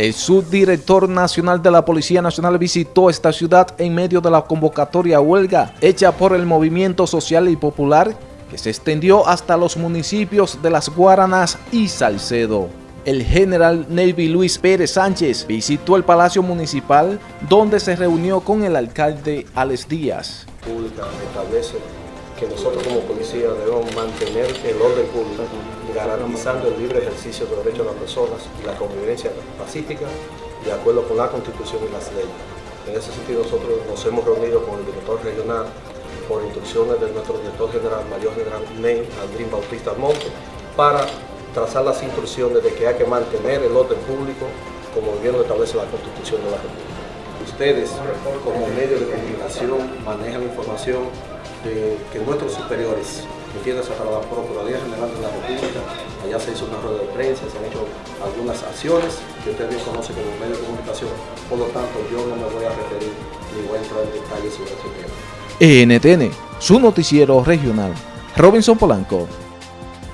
El subdirector nacional de la Policía Nacional visitó esta ciudad en medio de la convocatoria huelga hecha por el Movimiento Social y Popular que se extendió hasta los municipios de Las Guaranas y Salcedo. El general Navy Luis Pérez Sánchez visitó el Palacio Municipal donde se reunió con el alcalde Alex Díaz. Que nosotros como policía debemos mantener el orden público, garantizando el libre ejercicio de los derechos de las personas y la convivencia pacífica de acuerdo con la Constitución y las leyes. En ese sentido nosotros nos hemos reunido con el director regional por instrucciones de nuestro director general, mayor general Ney Andrín Bautista Monte, para trazar las instrucciones de que hay que mantener el orden público como bien lo establece la Constitución de la República. Ustedes, como medio de comunicación, manejan la información de que nuestros superiores, entiendas hasta la Procuraduría General de la República, allá se hizo una rueda de prensa, se han hecho algunas acciones que ustedes bien conocen como medio de comunicación, por lo tanto yo no me voy a referir ni voy a entrar en detalles sobre este tema. NTN, su noticiero regional. Robinson Polanco.